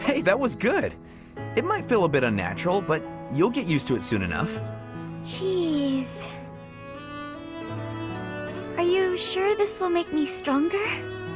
Hey, that was good. It might feel a bit unnatural, but you'll get used to it soon enough. Jeez. Are you sure this will make me stronger?